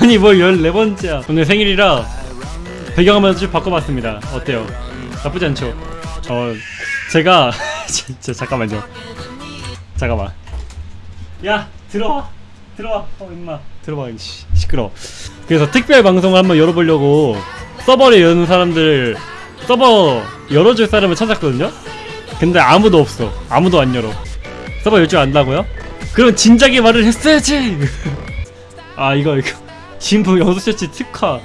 아니 뭘 14번째야. 오늘 생일이라 배경화면 좀 바꿔봤습니다. 어때요? 나쁘지 않죠? 어 제가 진짜 잠깐만요. 잠깐만. 야 들어와. 들어와. 어 임마. 들어와 씨, 시끄러 그래서 특별 방송을 한번 열어보려고 서버를 여는 사람들 서버 열어줄 사람을 찾았거든요? 근데 아무도 없어. 아무도 안 열어. 서버 열 줄 안다고요? 그럼 진작에 말을 했어야지! 아 이거 이거 진부 영수셔츠 특화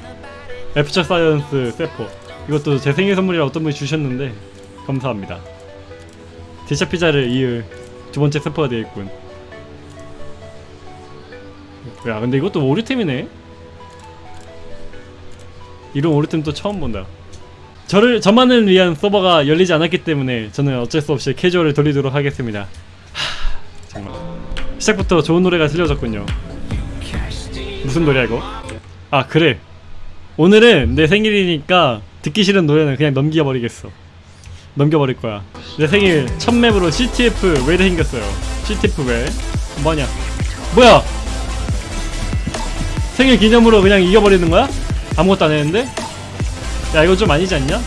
애프터 사이언스 세포. 이것도 제 생일 선물이라 어떤 분이 주셨는데 감사합니다. 디샤 피자를 이을 두 번째 세포가 되어있군. 야 근데 이것도 오류템이네. 이런 오류템 또 처음 본다. 저를 저만을 위한 서버가 열리지 않았기 때문에 저는 어쩔 수 없이 캐주얼을 돌리도록 하겠습니다. 하, 정말. 시작부터 좋은 노래가 들려졌군요 무슨 노래야 이거? 아 그래. 오늘은 내 생일이니까 듣기 싫은 노래는 그냥 넘겨버리겠어. 넘겨버릴 거야. 내 생일 첫 맵으로 CTF 웨를 생겼어요. CTF 웨 뭐냐? 뭐야? 생일 기념으로 그냥 이겨버리는 거야? 아무것도 안 했는데? 야 이거 좀 아니지 않냐?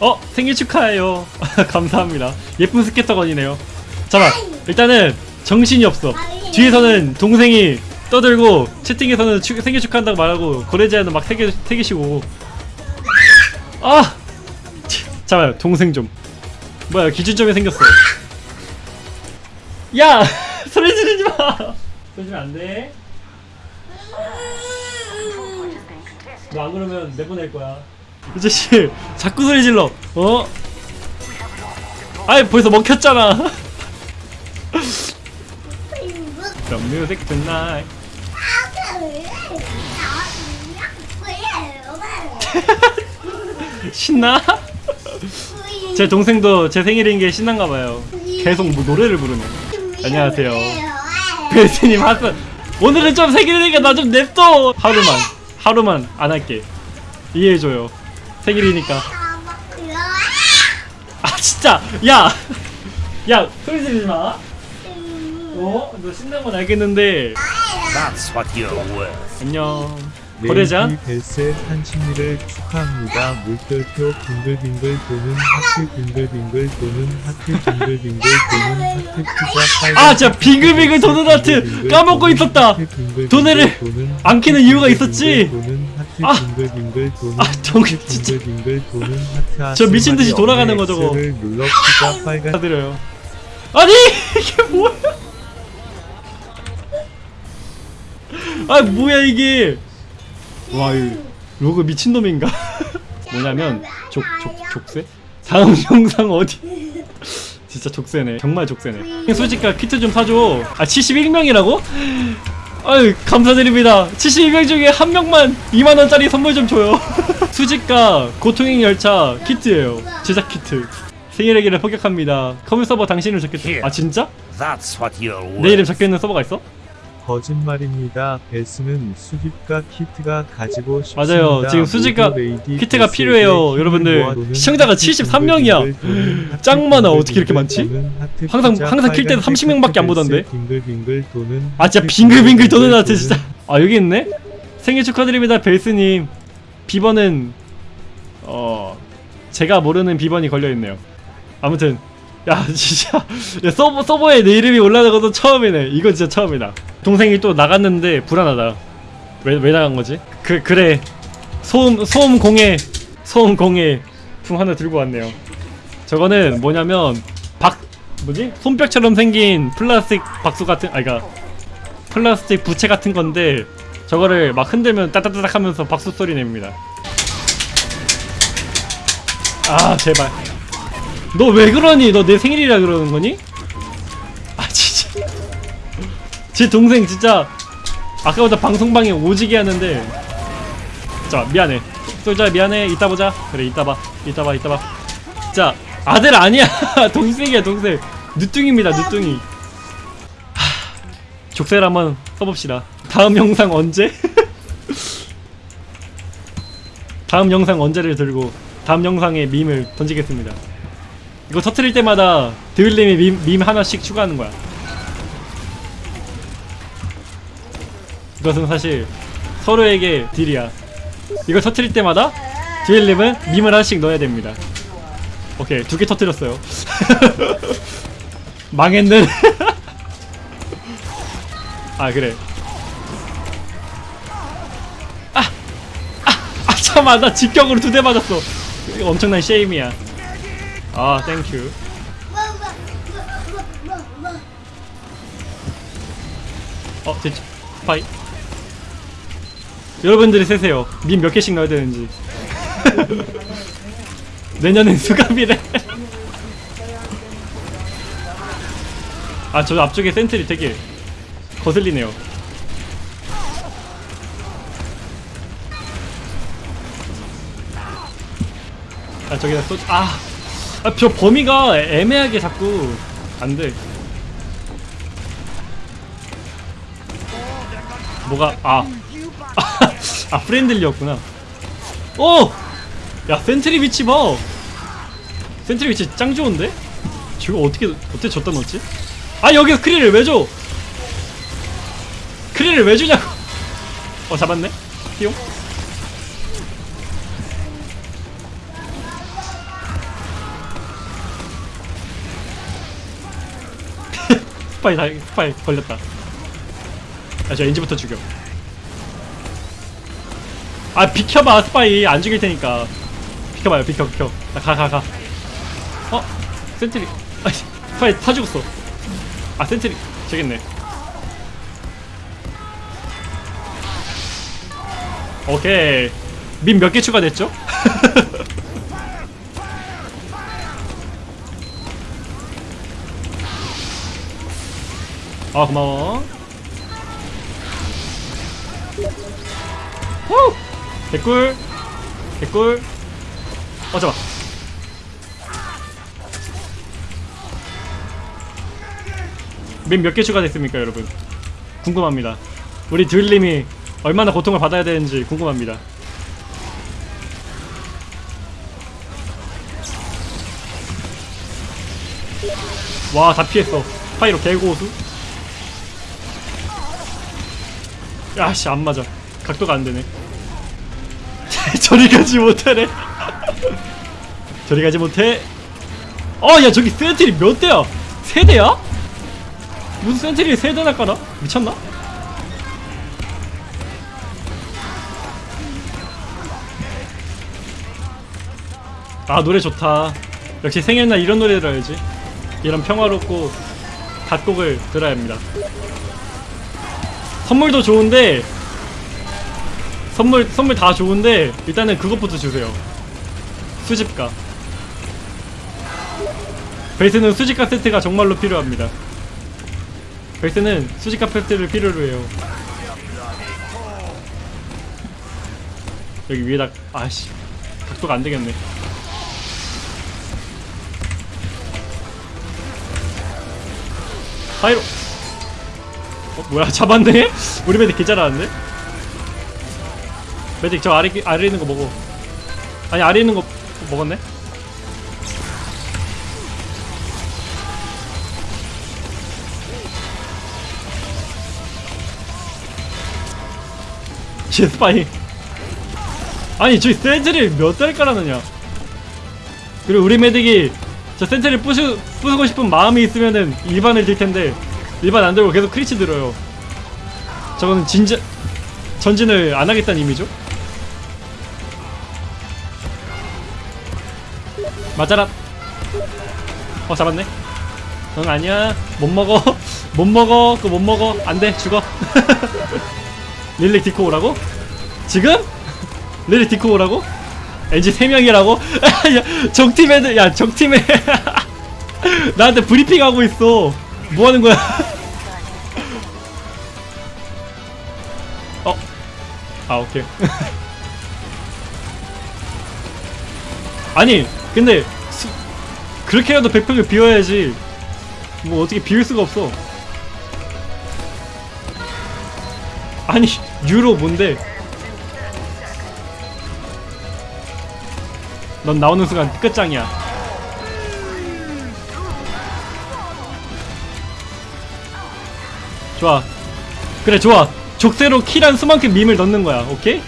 어? 생일 축하해요. 감사합니다. 예쁜 스케터건이네요. 잠깐 일단은 정신이 없어. 뒤에서는 동생이 떠들고 채팅에서는 축- 생일 축하한다고 말하고 거래 제안은 막 새기, 새기시고. 아! 치, 잠깐만 동생 좀. 뭐야 기준점이 생겼어. 야! 소리 지르지 마! 소리 지르면 안돼. 너 안 그러면 내보낼 거야. 이 자식 자꾸 소리 질러. 어? 아이 벌써 먹혔잖아 The music tonight. 신나? 제 동생도 제 생일인 게 신난가 봐요. 계속 뭐 노래를 부르네. 안녕하세요. 베스님 하스 오늘은 좀 생일이니까 나 좀 냅둬. 하루만 하루만 안 할게. 이해해줘요. 생일이니까. 아 진짜. 야 야 소리 지르지 마 어? 너 신난 건 알겠는데 That's what you're worth. 안녕 레이디 벨스의 한심리를 축하합니다. 물결표 빙글빙글 도는 하트 빙글빙글 도는 하트 빙글빙글 도는 하트 피자 아, 진짜 빙글빙글 도는 하트 까먹고 있었다. 도네를 안 키는 이유가 있었지. 아. 아, 정- 하트 진짜. 저 미친 듯이 아스마리 돌아가는 거 저거. 축하드려요 아니 이게 뭐야 아 뭐야 이게? 와이 로그 미친놈인가? 뭐냐면 족, 족, 족쇄? 다음 영상 어디? 진짜 족쇄네. 정말 족쇄네. 수지가 키트 좀 사줘. 아 71명이라고? 아유 감사드립니다. 71명 중에 한 명만 2만원짜리 선물 좀 줘요. 수지가 고통행 열차 키트예요. 제작 키트. 생일의기를 포격합니다. 커뮤 서버 당신을 적겠다. 아 진짜? 내. 이름 적혀있는 서버가 있어? 거짓말입니다. 벨스는 수집과 키트가 가지고 싶습니다. 맞아요. 지금 레이디 키트가 필요해요. 여러분들. 시청자가 하트 73 명이야. 빙글빙글 도는 짱 하트 많아. 어떻게 이렇게 많지? 항상- 항상 킬 때는 빨간색 30명 밖에 안 하트 보던데. 아 진짜 빙글빙글 도는 하트 진짜 아 여기 있네? 생일 축하드립니다 벨스님 비번은 어 제가 모르는 비번이 걸려있네요 아무튼 야 진짜 야, 서버, 서버에 내 이름이 올라가는 것도 처음이네 이거 진짜 처음이다 동생이 또 나갔는데 불안하다 왜, 왜 나간 거지? 그, 그래 소음, 소음 공해 소음 공해 풍 하나 들고 왔네요 저거는 뭐냐면 박 뭐지? 손뼉처럼 생긴 플라스틱 박수 같은 아니 그니까 플라스틱 부채 같은 건데 저거를 막 흔들면 따따따닥 하면서 박수 소리 냅니다 아 제발 너 왜 그러니? 너 내 생일이라 그러는 거니? 제 동생 진짜 아까보다 방송방에 오지게 하는데. 자 미안해. 솔자 미안해. 이따 보자. 그래 이따 봐. 이따 봐 이따 봐자 아들 아니야. 동생이야 동생. 누뚱입니다 누뚱이. 족쇄를 한번 써봅시다. 다음 영상 언제? 다음 영상 언제를 들고 다음 영상에 밈을 던지겠습니다. 이거 터트릴 때마다 드윌님이 밈, 밈 하나씩 추가하는 거야 그것은 사실 서로에게 deal이야. 이걸 터트릴 때마다 듀엘님은 밈을 하나씩 넣어야 됩니다. 오케이 두 개 터트렸어요. 망했는 아 그래. 아! 아! 아 잠깐만 나 직격으로 두 대 맞았어. 엄청난 shame이야. 아 thank you 어 됐지. 파이 여러분들이 세세요. 밈몇 개씩 넣어야 되는지. 내년엔 수갑이래. 아 저 앞쪽에 센트리 되게 거슬리네요. 아 저기다 쏘 아! 아, 저 범위가 애매하게 자꾸 안돼. 뭐가 아 아 friendly였구나 오! 야 sentry 위치 봐 sentry 위치 짱 좋은데? 저거 어떻게 어떻게 줬다 넣었지? 아 여기서 크리를 왜 줘? 크리를 왜 주냐고 어 잡았네 띠용 스파이 다 스파이 걸렸다 아저 엔지부터 죽여 아 비켜봐 스파이. 안 죽일 테니까. 비켜봐요 비켜 비켜. 가 가가. 어? sentry. 아 스파이 타 죽었어. 아 sentry. 저겠네. 오케이. 밈 몇 개 추가됐죠? 아 고마워 개꿀. 개꿀. 어 잡아 민몇개 추가됐습니까 여러분? 궁금합니다. 우리 듀일님이 얼마나 고통을 받아야 되는지 궁금합니다. 와 다 피했어. 파이로 개고수. 야씨 안 맞아. 각도가 안 되네 저리 가지 못하네. 저리 가지 못해. 어야 저기 sentry 몇 대야? 세 대야? 무슨 sentry 세 대나 깔아 미쳤나? 아 노래 좋다. 역시 생일날 이런 노래 들어야지. 이런 평화롭고 갓곡을 들어야 합니다. 선물도 좋은데 선물 선물 다 좋은데 일단은 그것부터 주세요. 수집가. 베이스는 수집가 세트가 정말로 필요합니다. 베이스는 수집가 세트를 필요로 해요. 여기 위에다 아씨 각도가 안 되겠네. 파이로. 어 뭐야 잡았네? 우리 메딕 개 잘하는데? 메딕 저 아래 아래 있는 거 먹어 아니 아래 있는 거 먹었네? 쟤 스파이 아니 저기 센트를 몇 대를 깔아놓냐 그리고 우리 메딕이 저 센트를 부수, 부수고 싶은 마음이 있으면은 일반을 들 텐데 일반 안 들고 계속 크리치 들어요 저거는 진짜 전진을 안 하겠다는 의미죠? 맞아라. 어 잡았네. 응 아니야. 못 먹어. 못 먹어. 그거 못 먹어. 안돼. 죽어. 릴릭 디코 오라고? 지금? 릴릭 디코 오라고? 엔지 3명이라고? 야 적팀 애들 야 적팀에 나한테 브리핑하고 있어. 뭐 하는 거야? 어? 아 오케이. 아니 근데 수, 그렇게라도 백팩을 비워야지 뭐 어떻게 비울 수가 없어. 아니 유로 뭔데? 넌 나오는 순간 끝장이야. 좋아. 그래 좋아. 족쇄로 킬한 수만큼 밈을 넣는 거야 오케이?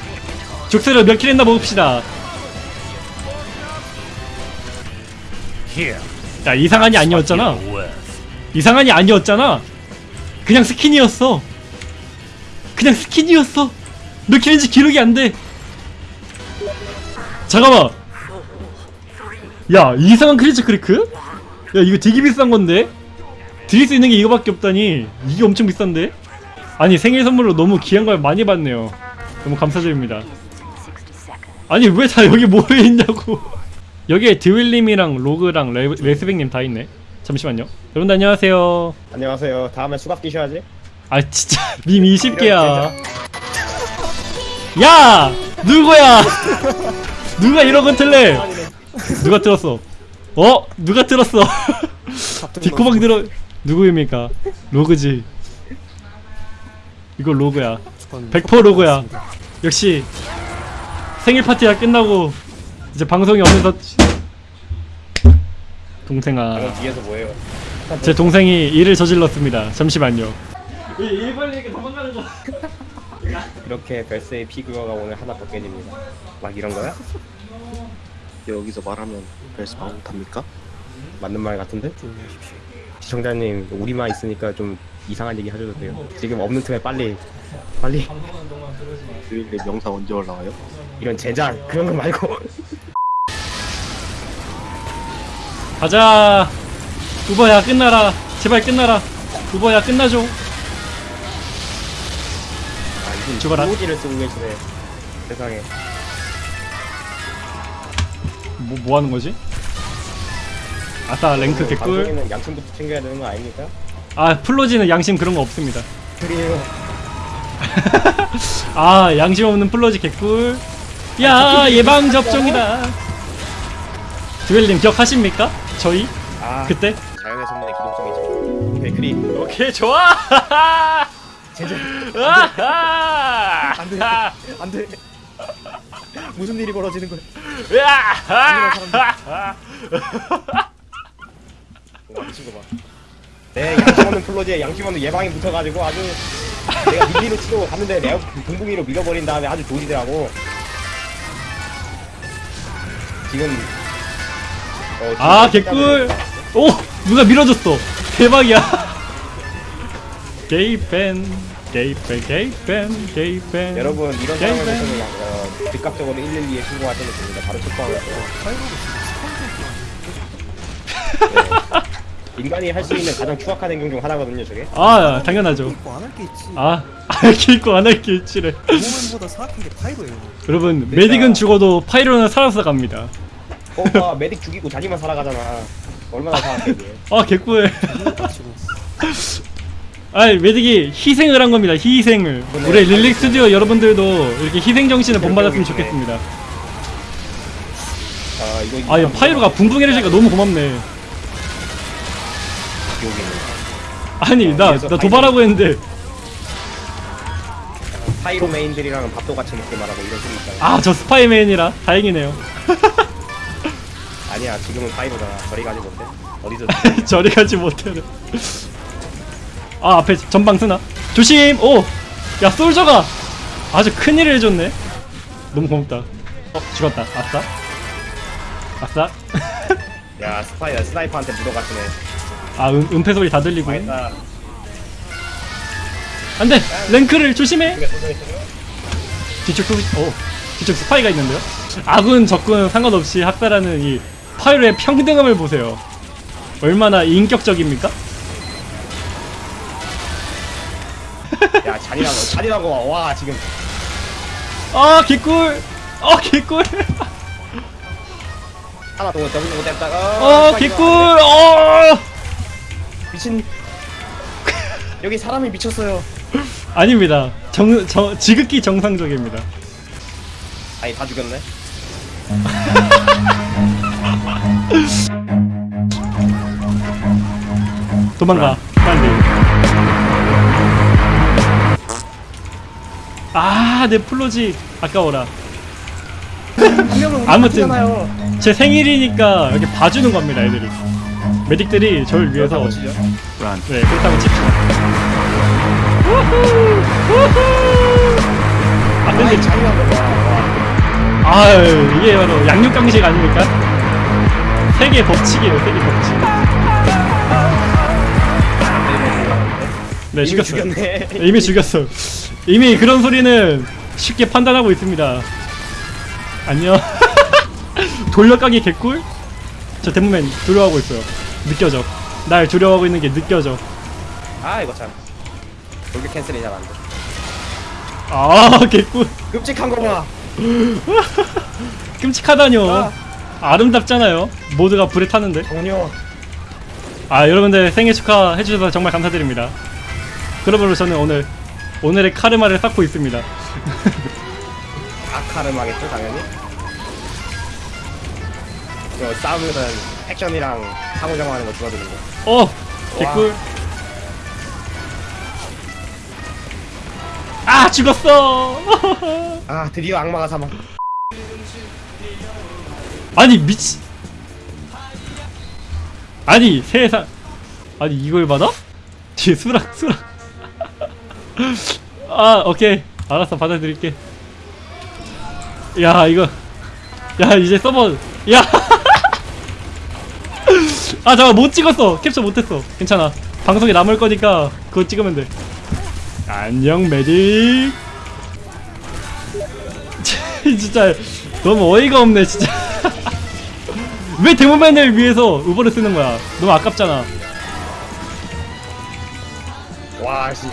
족쇄로 몇 kill 했나 봅시다 야 이상한이 아니었잖아. 이상한이 아니었잖아. 그냥 스킨이었어. 그냥 스킨이었어. 몇 kill인지 기록이 안돼. 잠깐만. 야 이상한 크리처 크리크? 야 이거 되게 비싼 건데? 드릴 수 있는 게 이거밖에 없다니. 이게 엄청 비싼데? 아니 생일 선물로 너무 귀한 걸 많이 받네요. 너무 감사드립니다. 아니 왜 다 여기 모여있냐고 여기에 드윌님이랑 로그랑 레, 레스백님 다 있네. 잠시만요. 여러분들 안녕하세요. 안녕하세요. 다음에 수갑 끼셔야지. 아 진짜. 밈 20개야. 야! 누구야? 누가 이런 건 틀래? 누가 틀었어? 어? 누가 틀었어? 뒷코방 들어 누구입니까? 로그지. 이거 로그야. 100% 로그야. 역시 생일 파티가 끝나고 이제 방송이 없면서 동생아 그럼 뒤에서 뭐예요? 제 동생이 일을 저질렀습니다. 잠시만요. 일 빨리 이렇게 도망가는 거. 이렇게 별세의 피규어가 오늘 하나 벗겨집니다. 막 이런 거야? 여기서 말하면 벨스 말 못합니까? 맞는 말 같은데? 시청자님 우리만 있으니까 좀 이상한 얘기 하셔도 돼요. 지금 없는 틈에 빨리 빨리 주일에 명상 언제 올라와요? 이런 제작 그런 거 말고 가자. 우버야 끝나라. 제발 끝나라. 우버야 끝나줘. 아 이분 죽어라. POG를 쓰고 계시네. 세상에. 뭐, 뭐 하는 거지? 아싸 랭크 개꿀. 방송에는 양심부터 챙겨야 되는 거 아닙니까? 아 플로지는 양심 그런 거 없습니다. 그래요. 아 양심 없는 플로지 개꿀. 야 예방 접종이다. 주엘님 기억하십니까? 저희 아 그때? 자연의 선민의 기동성이죠. 오케이 그리. 오케이 좋아. 아하! 안돼 안돼. 무슨 일이 벌어지는 거야? 와 미친 거 봐. 내 양심 없는 플로지에 양심 없는 예방이 붙어가지고 아주 내가 밀리로 치고 갔는데 레어 붕붕이로 밀어버린 다음에 아주 조지더라고. 지금 어, 아 개꿀 오 누가 밀어줬어 대박이야 게이팬 게이팬 게이팬 게이팬 여러분 이런 상황에서는 양- 어, 즉각적으로 112에 신고하시면 됩니다. 바로 체포하면서. 네. 인간이 할 수 있는 가장 추악한 행동 중 하나거든요, 저게. 아 당연하죠 안할 게 있지. 아 알킬거 안할 게 있지래 파이로예요. 여러분 메딕은 죽어도 파이로는 살아서 갑니다 오빠 메딕 죽이고 자기만 살아가잖아. 얼마나 사악해 이게. 아 개꿀. 아이 메딕이 희생을 한 겁니다 희생을 우리 릴릭 스튜디오 여러분들도 이렇게 희생 정신을 본받았으면 좋겠습니다 아 이거 아이 파이로가 붕붕 해주니까 너무 고맙네 기억이네. 아니 나 나 도발하고 했는데 파이로 메인들이랑 밥도 같이 먹게 말하고 이런 소리 있잖아. 아 저 스파이맨이라 다행이네요 아니야 지금은 파이로잖아. 저리 가지 못해. 어디서 저리 가지 못해는. 아 앞에 전방 쓰나? 조심! 오 야 솔저가! 아주 큰일을 해줬네. 너무 고맙다. 어 죽었다. 아싸 아싸 야 스파이야 스나이퍼한테 묻어갔네. 아 은, 은폐 소리 다 들리고. 망했다. 안돼! 랭크를 조심해? 뒤쪽 소 어, 뒤쪽 스파이가 있는데요? 아군 적군 상관없이 학살하는 이 파이로의 평등함을 보세요 얼마나 인격적입니까 야 잔인하고 잔인하고 와 지금 아 개꿀 어 개꿀 하나 더 더블 못 했다가 어 개꿀 어 미친 여기 사람이 미쳤어요 아닙니다. 정, 정 지극히 정상적입니다. 아니 다 죽였네 도망가 빨리. 아, 내 플로지 아까워라. 아무튼 제 생일이니까 이렇게 봐주는 겁니다, 애들이. 메딕들이 저를 위해서? 네 그렇다고 칩시다. 우후! 우후! 맞는데 자- 아 이게 바로 양육강식 아닙니까? 세계 법칙이에요 세계 법칙 네 죽였어요 죽였네. 이미 죽였어 이미 그런 소리는 쉽게 판단하고 있습니다 안녕 돌려가기 개꿀? 저 데모맨 두려워하고 있어요 느껴져 날 두려워하고 있는 게 느껴져 아 이거 참. 돌격 캔슬이 잘안 돼. 아 개꿀 끔찍한 거 봐. 끔찍하다뇨 아. 아름답잖아요 모두가 불에 타는데 전혀. 아 여러분들 생일 축하해 주셔서 정말 감사드립니다 그러므로 저는 오늘 오늘의 카르마를 쌓고 있습니다 아카르마겠죠 당연히. 이거 싸우면은 액션이랑 상호작용하는 거 줄어드는 거. 어 개꿀 아 죽었어 아 드디어 악마가 사망. 아니 미치 아니 세상 아니 이걸 받아? 뒤에 수락 수락. 아 오케이. 알았어 받아들일게. 야 이거 야 이제 서버 야아 잠깐 못 찍었어. 캡처 못했어. 괜찮아. 방송에 남을 거니까 그거 찍으면 돼. 안녕 메딕 진짜 너무 어이가 없네 진짜 왜 데모맨을 위해서 우버를 쓰는 거야? 너무 아깝잖아. 와 씨.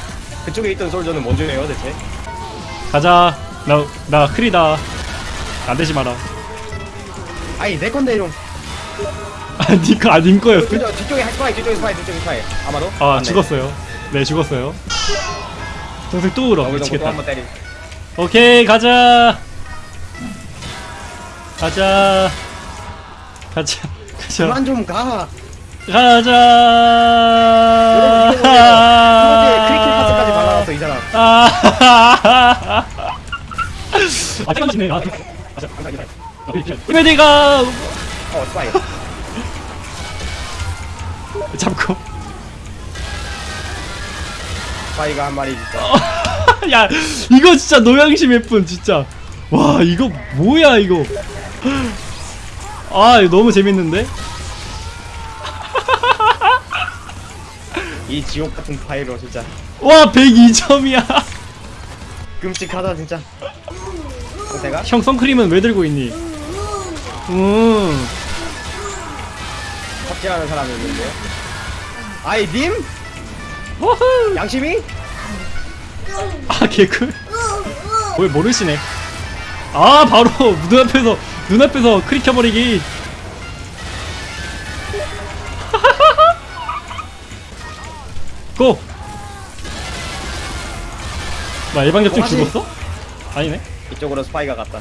그쪽에 있던 솔저는 뭔 줄이에요 대체? 가자. 나 나 크리다. 안 되지 마라. 아니 내 건데 좀. 아 니거 아닌 거였어? 뒤쪽에 스파이 뒤쪽에 스파이 뒤쪽에 스파이. 아마도. 아 맞네. 죽었어요. 네 죽었어요. 동생 또 울어 미치겠다. 오케이 가자. 가자 가자 가자 그만 좀 가. 가자 여러분 이거 크리켓 파스까지 발라놨어 이 사람. 아, 아, 잠깐만요. 아, 메디가 어 스파이. 잡고. 스파이가 한 마리. 야, 이거 진짜 노양심 예쁜 진짜. 와, 이거 뭐야 이거? 아, 이거 너무 재밌는데? 이 지옥 같은 파이로 진짜 와, 102점이야. 끔찍하다 진짜. 내가 형 선크림은 왜 들고 있니? 음. 삽질하는 사람이 있는데요. 아이 님 호후. 양심이? 아, 개꿀. 뭘 모르시네. 아, 바로 눈앞에서 눈앞에서 크릭 켜버리기. 고! 나 예방접종 고마지. 죽었어? 아니네. 이쪽으로 스파이가 갔다.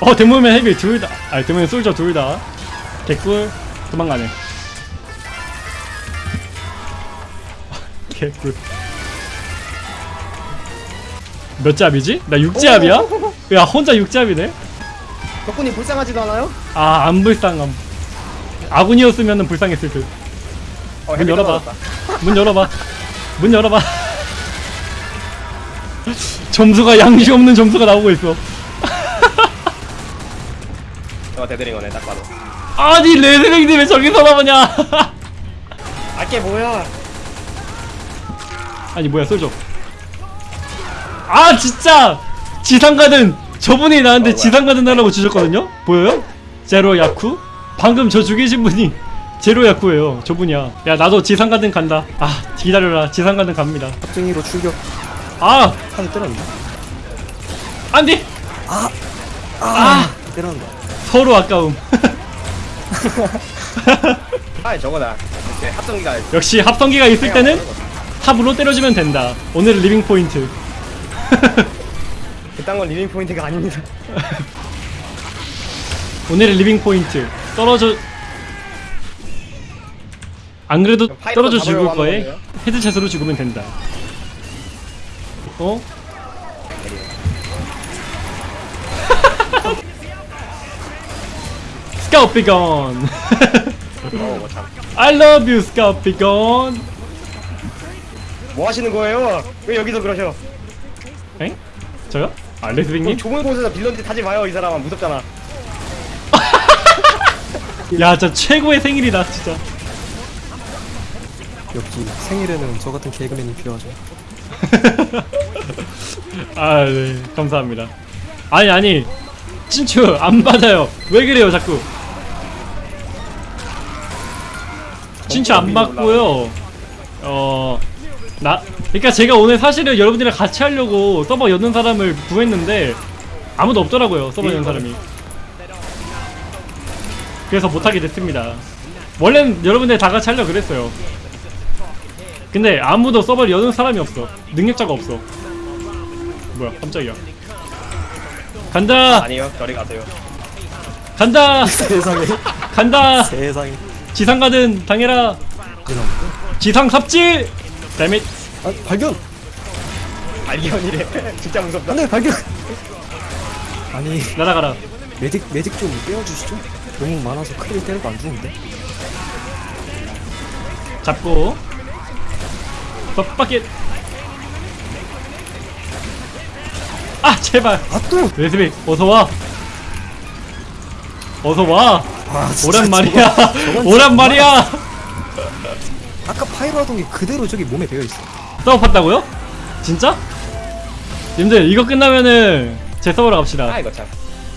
어, 데모맨 헤비 둘 다. 아니, 데모맨 솔저 둘 다. 개꿀. 도망가네. 개꿀. 몇 잡이지? 나 6잡이야? 야, 혼자 6잡이네? 덕분이 불쌍하지도 않아요? 아, 안 불쌍함. 아군이었으면 불쌍했을 듯. 어, 문 열어봐. 떨어졌다. 문 열어봐. 문 열어봐. 점수가 양심 없는 점수가 나오고 있어. 대드린 거네 딱 봐도. 아니, 레드랭님 왜 저기서 나오냐? 알게 뭐야? 아니, 뭐야, 쏠죠. 아, 진짜! 지상가든! 저분이 나한테 어? 지상가든 하라고 주셨거든요? 보여요? 제로 야쿠? 방금 저 죽이신 분이 제로 야쿠예요. 저분이야. 야, 나도 지상가든 간다. 아, 기다려라. 지상가든 갑니다. 합쟁이로 출격 아! 판에 때렸는데 안 돼! 아 때렸는데 서로 아까움. 아 저거다. 합성기가 역시 합성기가 있을 때는 탑으로 때려주면 된다. 오늘의 living 포인트. 그딴 건 living 포인트가 아닙니다. 오늘의 living 포인트. 떨어져. 안 그래도 떨어져 죽을 거에 거네요? headshot으로 죽으면 된다. 어? 스카우트 비건. 참. I love you, 스카우트 비건. 뭐 하시는 거예요? 왜 여기서 그러셔? 엥? 저요? 아 레드빅님? 좁은 곳에서 빌런짓 하지 마요 이 사람아. 무섭잖아. 야 진짜 최고의 생일이다 진짜. 역시 생일에는 저 같은 개그맨이 필요하죠. 아 네. 감사합니다. 아니 아니. 친추 안 받아요. 왜 그래요 자꾸? 친추 안 받고요. 어 나 그러니까 제가 오늘 사실은 여러분들이랑 같이 하려고 서버 여는 사람을 구했는데 아무도 없더라고요 서버 여는 사람이. 그래서 못하게 됐습니다. 원래는 여러분들 다 같이 하려고 그랬어요. 근데 아무도 서버를 여는 사람이 없어. 능력자가 없어. 뭐야 깜짝이야. 간다! 아니요 저리 가세요. 간다! 세상에. 간다! 세상에. 지상 가든 당해라. 지상 삽질 데밋 아 발견. 발견이래. 진짜 무섭다. 안돼 발견. 아니 날아가라. 매직 매직 좀 떼어주시죠. 너무 많아서 크게 때려도 안 죽는데. 잡고. 덕바켓 아 제발. 아 또. 레스빅 어서와. 어서와. 아 진짜 오란 말이야. 저건- 저건 오란 말이야 아까 파이로 하던 게 그대로 저기 몸에 배어 있어. 서브팠다고요? 진짜? 님들 이거 끝나면은 제 서버로 갑시다 아 이거 참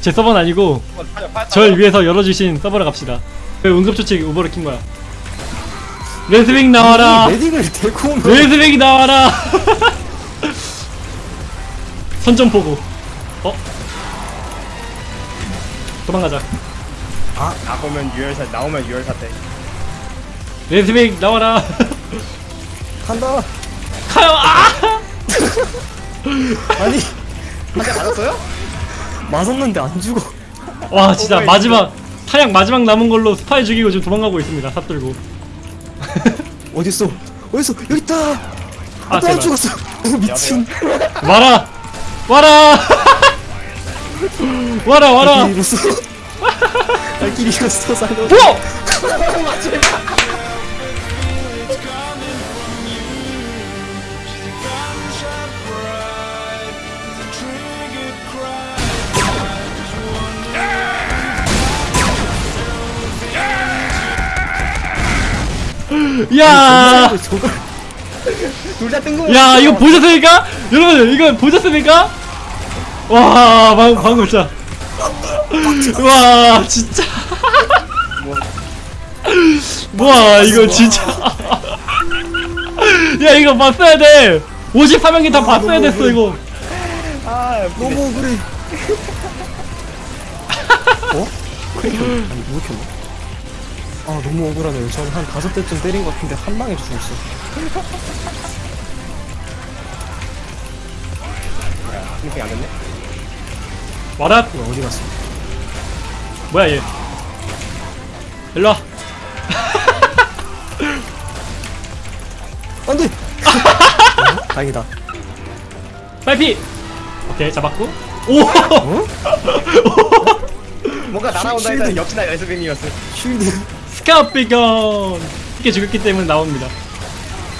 제 서버는 아니고 어, 타죠, 파- 타죠. 절 위해서 열어주신 서버로 갑시다 왜 응급조치 우버를 킨 거야 레스빅 나와라 이 매직을 데리고 오면 레스빅이 나와라 선전 보고 어? 도망가자 나오면 유혈사 나오면 유혈사 때 레스빅 나와라 간다. 가요 아! 아니 한 대 맞았어요? 맞았는데 안 죽어. 와 진짜 oh my 마지막 타약 마지막 남은 걸로 스파이 죽이고 지금 도망가고 있습니다 삽 들고 어딨어? 어딨어? 여기 있다. 아 또 안 제발 죽었어. 어, 미친. 와라 와라 와라 와라 날 잃었어. 나 길 잃었어. 살려. 뭐? 야, 저 걸둘다 뜬금 야 이거 보셨습니까? 여러분 이거 보셨습니까? 와 방, 방금 진짜 와 진짜 와 이거 진짜 야 이거 봤어야 돼 54명이 다 봤어야 됐어 이거 아 너무 억울해. 어? 아니 누구 켰나? 아 너무 억울하네요. 저는 한 다섯 대쯤 때린 것 같은데 한 방에 죽었어. 이렇게 안 됐네 와라 이거 어디 갔어? 뭐야 얘 일로와 안돼. 어? 다행이다. 빨피 오케이 잡았고 오 어? 뭔가 날아온다. 했더니 역시나 레스뱅이었어 쉴드. 스카피건! 이렇게 죽였기 때문에 나옵니다.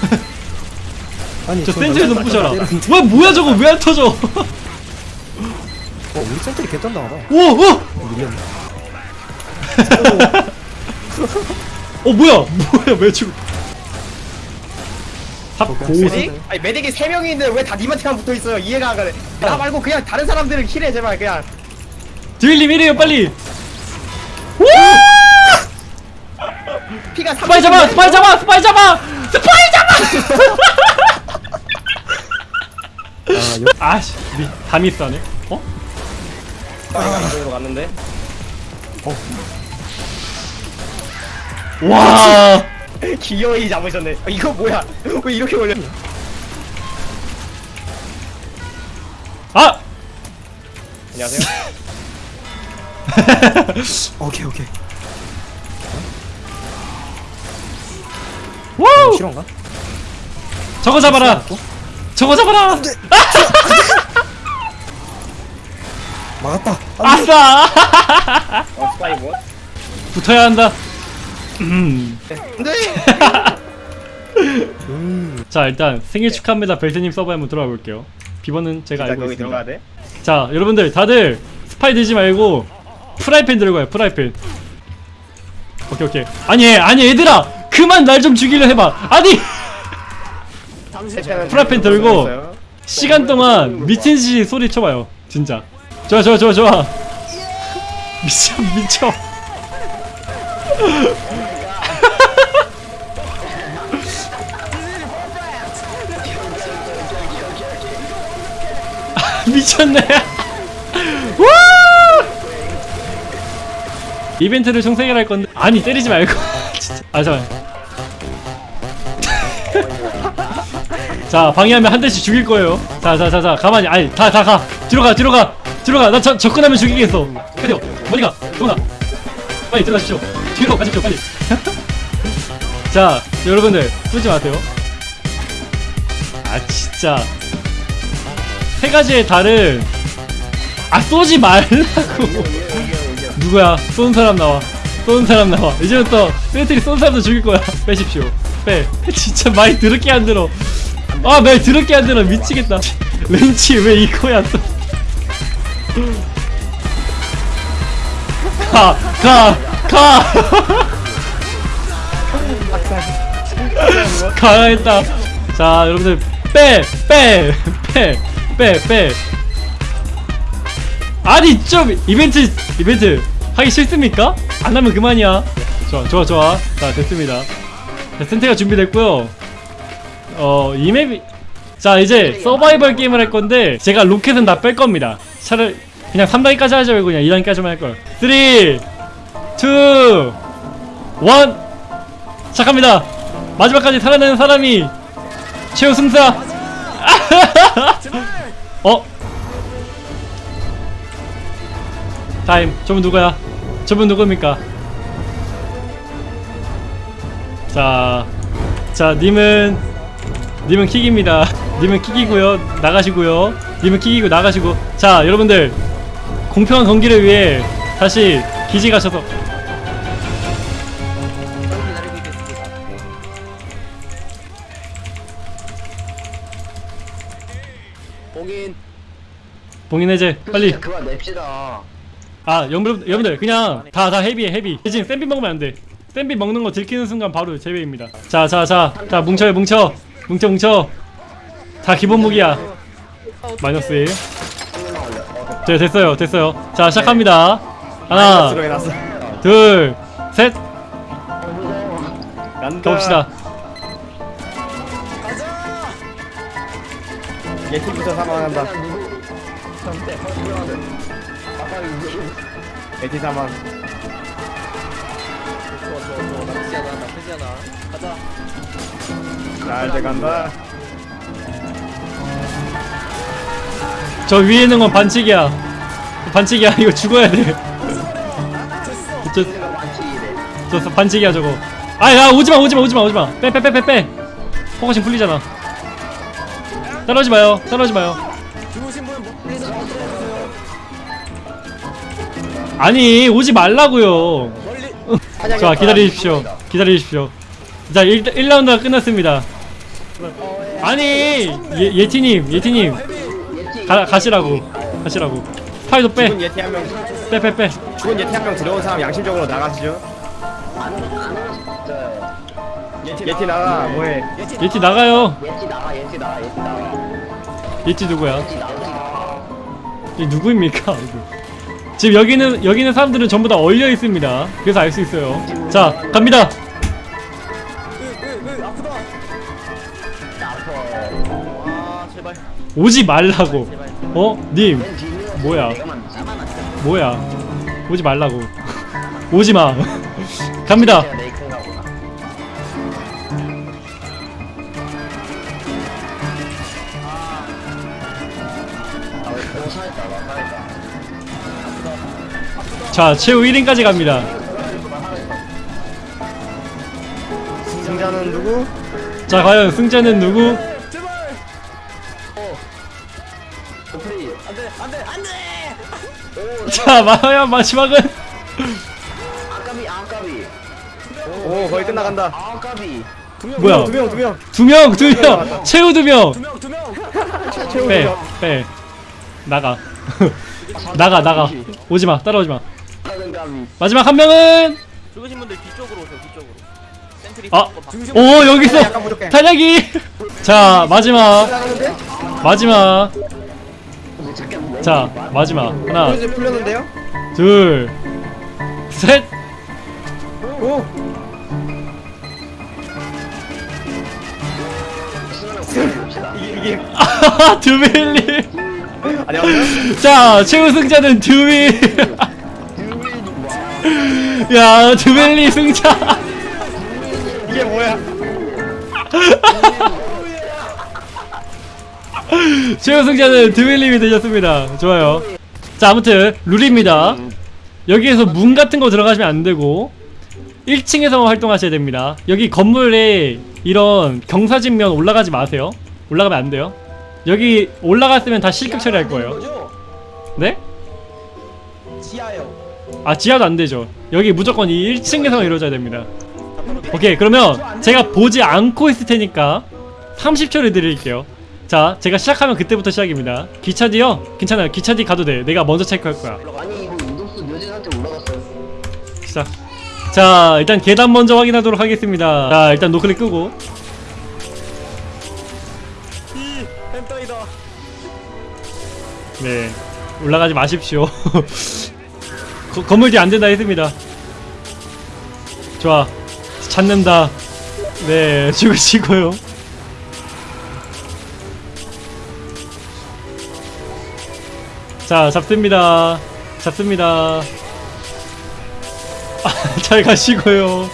아니 저저 센트리 좀몇 부셔라. 와 뭐야 저거 왜 안 터져? 어 우리 센트리 개딴당하다. 오 오! 밀렸네. 어 뭐야? 뭐야 왜 죽어 탑 어, 메딕? 아니 메딕이 3명이 있는데 왜다 니한테만 붙어있어요? 이해가 안 가네. 나 말고 그냥 다른 사람들을 kill해 제발 그냥. 드윌님 이래요 빨리 3 스파이 잡아 스파이 잡아 스파이 잡아 스파이 잡아 아 여, 아씨 미, 다 미스하네. 어? 스파이가 이쪽으로 갔는데 와! 기어이 잡으셨네. 어, 이거 뭐야? 왜 이렇게 걸려? 아! 안녕하세요. 오케이 오케이. 우 실화인가? 저거 잡아라! 저거 잡아라! 막았다. 아싸 어 스파이 뭐? 붙어야 한다. 음. 안돼! 자 일단 생일 축하합니다. 벨트님 서버에 한번 들어가 볼게요. 비번은 제가 알고 있습니다? 자 여러분들 다들 스파이 되지 말고 프라이팬 들고 와요 프라이팬. 오케이 오케이. 아니 아니 얘들아 그만 날 좀 죽이려 해봐. 아니! 프라이팬 들고 시간 동안 미친 듯이 소리 쳐봐요. 진짜. 좋아 좋아 좋아 좋아. 미쳐 미쳐. 아, 미쳤네. 와 이벤트를 총생을 할 건데. 아니 때리지 말고. 진짜. 아 잠깐 자 방해하면 한 대씩 죽일 거예요. 자자자자 가만히. 아니 다 다 가. 뒤로 가 뒤로 가. 뒤로 가나 접근하면 죽이겠어. 빨리 어디 가. 도나 빨리 들어가십시오. 뒤로 가십시오 빨리. 자 여러분들 쏘지 마세요. 아 진짜. 세 가지의 달은 아 쏘지 말라고. 누구야? 쏜 사람 나와. 쏜 사람 나와. 이제부터 배터리 쏜 사람도 죽일 거야. 빼십시오. 빼. 진짜 많이 더럽게 안 들어 아말 더럽게 안 들어 미치겠다 렌치 왜 이거야 또 가! 가! 가! 가야 했다 자 여러분들 빼! 빼! 빼! 빼! 빼! 아니 좀 이벤트 이벤트 하기 싫습니까? 안 하면 그만이야 좋아 좋아 좋아 자 됐습니다 자, 센테가 준비됐고요 어 이 맵이 자 이제 서바이벌 게임을 할 건데 제가 로켓은 다 뺄 겁니다 차를 그냥 3단계까지 하죠 이거 그냥 2단계까지만 할걸 3 2 1 시작합니다 마지막까지 살아내는 사람이 최후 승자 어? 타임 저분 누구야? 저분 누굽니까? 자, 자 님은 님은 킥입니다. 님은 킥이고요. 나가시고요. 님은 킥이고 나가시고. 자, 여러분들 공평한 경기를 위해 다시 기지 가셔서 봉인 봉인 해제 빨리. 그만 냅시다 아, 여러분, 여러분들 그냥 다 다 헤비해 헤비. 대신 샌비 먹으면 안 돼. 샌비 먹는 거 들키는 순간 바로 제외입니다. 자, 자, 자, 자 뭉쳐요, 뭉쳐, 뭉쳐, 뭉쳐. 다 기본 무기야. 마이너스 1. 네, 됐어요, 됐어요. 자, 시작합니다. 하나, 마이너스로 해놨어 둘, 셋, 간다 가봅시다. 예티부터 사망한다 예티 사망 나쁘지 않아 나쁘지 않아 가자 자 이제 간다 저 위에 있는 건 반칙이야. 반칙이야. 이거 죽어야 돼. 저, 저 반칙이야 저거. 아, 야 오지마, 오지마, 오지마, 오지마. 빼, 빼, 빼, 빼, 빼. focusing 풀리잖아. 따라오지 마요. 따라오지 마요. 아니 오지 말라고요. 자 기다리십시오. 기다리십시오. 자 1, 1라운드가 끝났습니다. 아니 예, 예티님 예티님. 가, 가시라고 가시라고. 파이도 빼. 죽은 예티 한명. 빼빼 빼. 죽은 예티 한 명 들어온 사람 양심적으로 나가시죠. 예티 나가. 뭐해? 예티 나가요. 예티 나가 예티 나가 예티 나가. 예티 누구야? 예티 이 누구입니까. 지금 여기는 여기 있는 사람들은 전부 다 얼려 있습니다. 그래서 알 수 있어요. 자 갑니다 오지 말라고. 어 님 뭐야? 뭐야? 오지 말라고. 오지마. 갑니다. 자 최후 1인까지 갑니다. 승자는 누구? 자 과연 승자는 누구 프리 안 돼 안 돼 안돼 자 마야 마지막은 아까비 아까비 오 거의 끝나간다 아까비 뭐야? 두 명, 두 명. 두 명, 두 명, 최후 두 명. 두 명 두명 빼, 빼. 나가. 나가, 나가. 오지 마, 따라오지 마. 마지막 한 명은 죽으신 분들 뒤쪽으로 오세요 뒤쪽으로 센트리 아, 거오 여기 있어. 탄약이. 자 마지막, 마지막. 자 마지막 하나, 플로제 풀렸는데요? 둘, 셋. 오! 이게. 안녕하세요? 자 최우 승자는 두빌. 야 두빌리 승자. 이게 뭐야? 최우 승자는 드윌님이 되셨습니다. 좋아요. 자, 아무튼 룰입니다. 여기에서 문 같은 거 들어가시면 안 되고 1층에서만 활동하셔야 됩니다. 여기 건물에 이런 경사진면 올라가지 마세요. 올라가면 안 돼요. 여기 올라갔으면 다 실격 처리할 거예요. 네? 지하요 아 지하도 안 되죠. 여기 무조건 이 1층에서만 이루어져야 됩니다. 오케이 그러면 제가 보지 않고 있을 테니까 30초를 드릴게요. 자 제가 시작하면 그때부터 시작입니다. 기차디요? 괜찮아요. 기차디 가도 돼. 내가 먼저 체크할 거야. 아니 이거 인도수 묘진한테 올라갔어요 시작. 자 일단 계단 먼저 확인하도록 하겠습니다. 자 일단 노클릭 끄고 네 올라가지 마십시오. 거, 건물 뒤 안 된다 했습니다. 좋아 찾는다. 네 죽으시고요. 자 잡습니다. 잡습니다. 아, 잘 가시고요.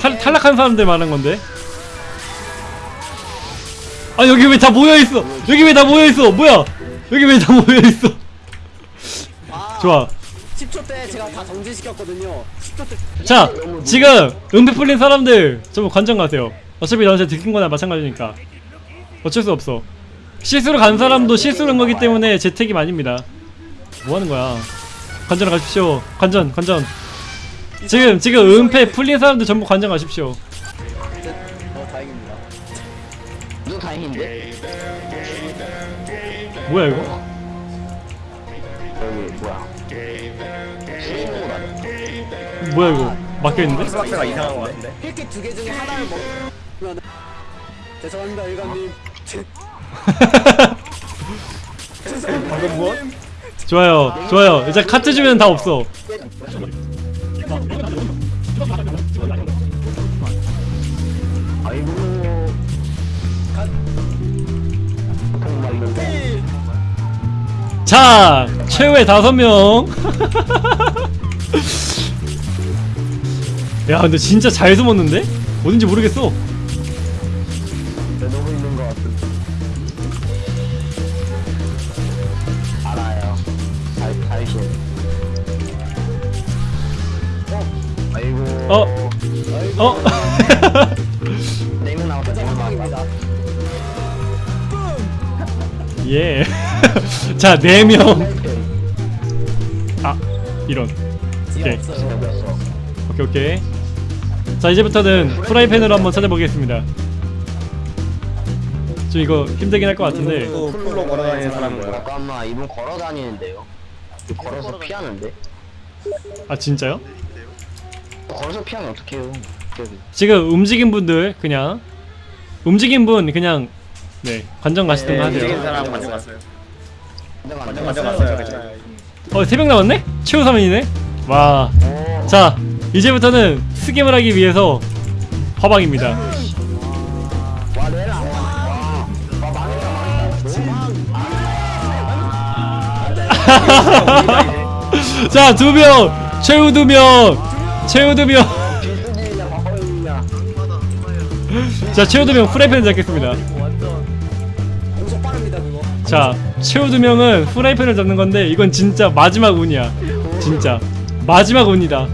탈, 탈락한 사람들 말한 건데. 아 여기 왜 다 모여 있어? 여기 왜 다 모여 있어? 뭐야? 여기 왜 다 모여 있어? 좋아. 10초 때 제가 다 정지시켰거든요 10초 때 자, 지금 은폐 풀린 사람들 좀 관전 가세요. 어차피 너한테 들킨 거나 마찬가지니까. 어쩔 수 없어. 실수로 간 사람도 실수로 한 거기 때문에 제 책임 아닙니다. 뭐 하는 거야? 관전 가십시오. 관전, 관전. 지금 지금 은폐 풀린 사람들 전부 관전 가십시오. 어 다행입니다 눈 다행인데? 뭐야 이거? 여기 뭐야? 뭐야 이거? 막혀 있는데? 스박스가 이상한 것 같은데? 힐킷 두개 중에 하나를 먹으면 죄송합니다 일감님 방금 뭐? 좋아요, 좋아요. 이제 카트 주면 다 없어. 자, 최후의 다섯 명. 야, 근데 진짜 잘 숨었는데? 어딘지 모르겠어. 자, 네 명. 아, 이런. 오케이, 오케이, 오케이. 자, 이제부터는 프라이팬으로 한번 찾아보겠습니다. 좀 이거 힘들긴 할 것 같은데. 또 풀로 걸어다니는 사람 뭐야? 잠깐만 이분 걸어 다니는데요 걸어서 피하는데 아, 진짜요? 걸어서 피하면 어떡해요 지금 움직인 분들 그냥 움직인 분 그냥 네 관전 가시던가 움직이는 하세요. 완전 가져갔어요. 괜찮아요. 어, 세명 남았네? 최후 3인이네? 와. 자, 이제부터는 스겜을 하기 위해서 화방입니다. 자, 두 명! 최후 두 명! 최후 두 명! 자 최후 두명 후라이팬을 잡겠습니다 공속 빠릅니다 그거 자 최후 두 명은 후라이팬을 잡는 건데 이건 진짜 마지막 운이야. 진짜. 마지막 운이다.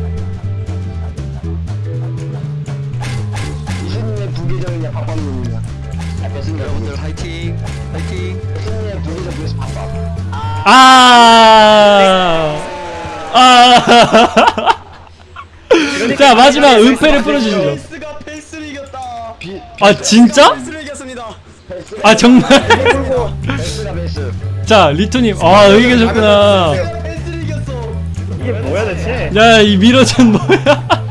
이승님의 부계정이냐 박박님이냐. 여러분들 화이팅. 화이팅. 이승님의 부계정 그래서 박박 아. 아. 자 마지막 은폐를 풀어주시죠. 아 진짜? 아 정말? 자 리토님 아 여기 계셨구나. 이게 뭐야 대체? 야이 미러전 뭐야?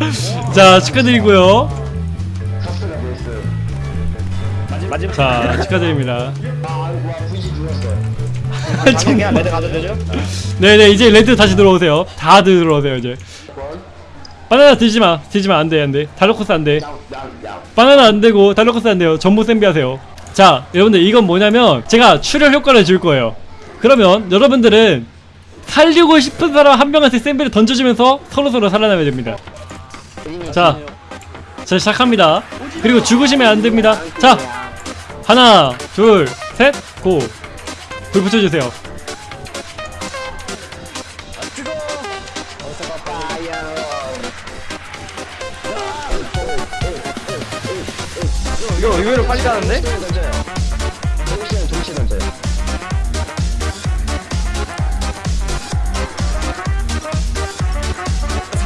자 축하드리고요. 자 축하드립니다. red 가도 되죠? 네네 이제 red 다시 들어오세요. 다 들어오세요 이제. 바나나 들지 마, 들지 마, 안 돼, 안 돼. 달로코스 안 돼. 바나나 안 되고 달로코스 안 돼요. 전부 샌비 하세요. 자, 여러분들 이건 뭐냐면 제가 출혈 효과를 줄 거예요. 그러면 여러분들은 살리고 싶은 사람 한 명한테 샌비를 던져주면서 서로 서로 살아나야 됩니다. 자, 자 시작합니다. 그리고 죽으시면 안 됩니다. 자, 하나, 둘, 셋, 고. 불 붙여주세요. 이거 의외로 빨리 가는데? 동시에 동시에 던져요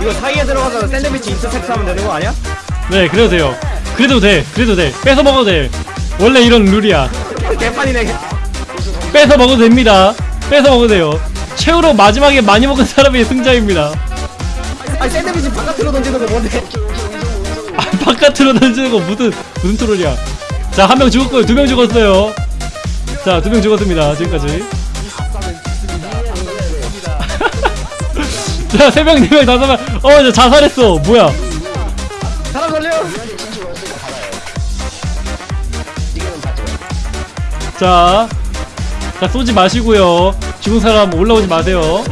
이거 사이에 들어가서 샌드위치 인터셉트 하면 되는 거 아니야? 네, 그래도 돼요. 그래도 돼, 그래도 돼. 뺏어 먹어도 돼. 원래 이런 룰이야. 개판이네 뺏어 먹어도 됩니다. 뺏어 먹어도 돼요. 최후로 마지막에 많이 먹은 사람이 승자입니다. 아니 샌드위치 바깥으로 던지는 거 뭔데? 아, 바깥으로 던지는 거 무슨 무슨 트롤이야. 자, 한 명 죽었고요. 두 명 죽었어요. 자, 두 명 죽었습니다. 지금까지. 자, 세 명, 네 명, 다섯 명. 어, 저 자살했어. 뭐야? 사람 살려! 자, 자 쏘지 마시고요. 죽은 사람 올라오지 마세요.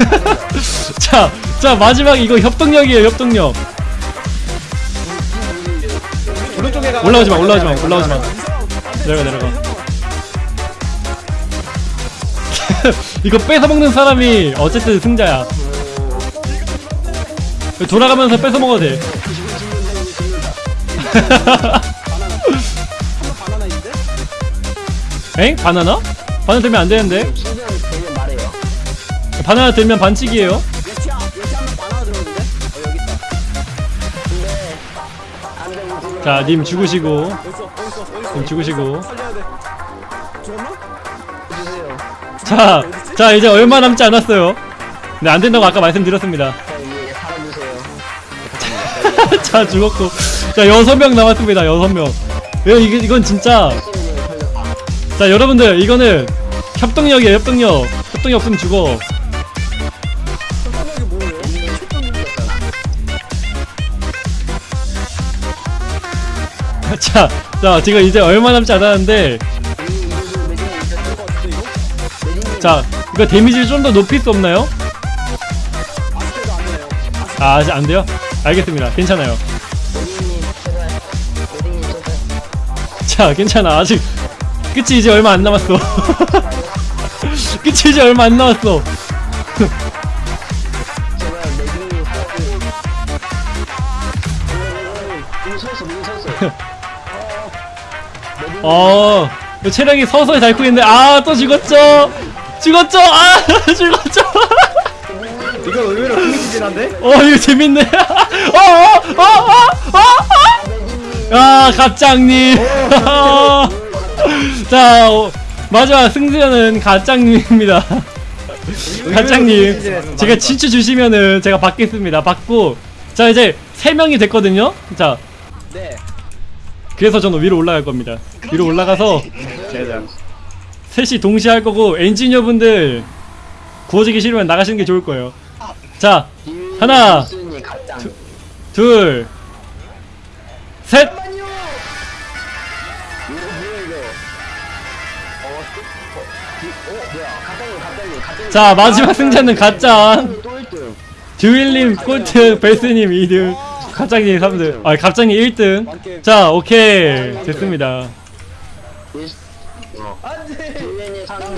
자, 자 마지막 이거 협동력이에요. 협동력. 올라오지 마, 올라오지 마, 올라오지 마. 내려가, 내려가. 이거 뺏어 먹는 사람이 어쨌든 승자야. 돌아가면서 뺏어 먹어도 돼. 엥? 바나나? 바나나 들면 안 되는데? 바나나 들면 반칙이에요. 자, 님 죽으시고, 님 죽으시고. 자, 자 이제 얼마 남지 않았어요. 네, 안 된다고 아까 말씀드렸습니다. 자 죽었고. 자, 여섯 명 남았습니다. 여섯 명. 이거 이게- 이건 진짜. 자, 여러분들 이거는 협동력이에요. 협동력. 협동력 없으면 죽어. 자, 자, 지금 이제 얼마 남지 않았는데, 자, 이거 데미지를 좀 더 높일 수 없나요? 아, 아직 안 돼요? 알겠습니다. 괜찮아요. 자, 괜찮아. 아직 끝이 이제 얼마 안 남았어. 끝이 이제 얼마 안 남았어. 어, 이 체력이 서서히 닳고 있는데, 아, 또 죽었죠? 죽었죠? 아, 죽었죠? 이거 의외로 흥미진진 한데? 어, 이거 재밌네. 어, 어, 어, 어, 어, 어. 아, 가짱님. 자, 어, 마지막 승자는 가짱님입니다. 가짱님, 제가 친추 주시면은 제가 받겠습니다. 받고, 자, 이제 세 명이 됐거든요? 자, 네 그래서 저는 위로 올라갈 겁니다. 위로 올라가서 셋이 동시에 할 거고 엔지니어분들 구워지기 싫으면 나가시는 게 좋을 거예요. 자, 하나, 둘, 셋. 자, 마지막 승자는 가짱. 또 1등 듀일님 꼴등, 베스님 2등. 갑자기 3등 아 갑자기 1등 자 오케이 됐습니다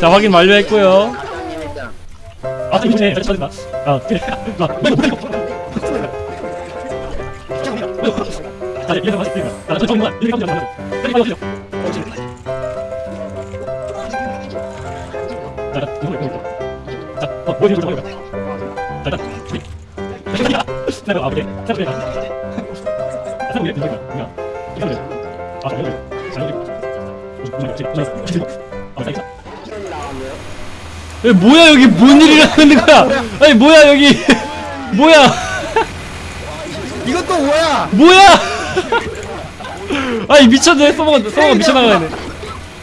자 확인 완료했고요 아네 저다 아아아 자, 어, 뭐 이거 좀 해봐. 자, 일단, 자, 아, 그래. 자, 그래. 아. 이거, 이거, 이거. 이거, 이거. 아. 아, 자, 이거. 에, 뭐야 여기 뭔 일이 일어나는 거야? 아니 뭐야 여기 뭐야? 이것도 뭐야? 뭐야? 아니 미쳤네 서버가 서버가 미쳐나가네.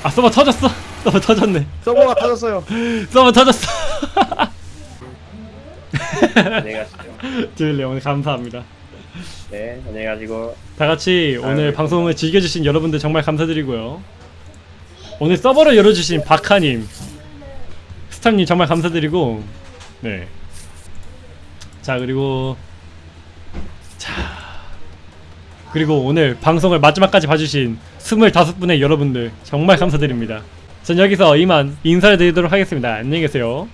아 서버 터졌어. 서버 터졌네. 서버가 터졌어요. 서버 터졌어. 안녕히 가 주일래 오늘 감사합니다. 네, 안녕히 가시고. 다 같이 오늘 아유, 방송을 즐겨주신 여러분들 정말 감사드리고요. 오늘 서버를 열어주신 박하님, 스탑님 정말 감사드리고, 네. 자 그리고 자 그리고 오늘 방송을 마지막까지 봐주신 25분의 여러분들 정말 감사드립니다. 전 여기서 이만 인사를 드리도록 하겠습니다. 안녕히 계세요.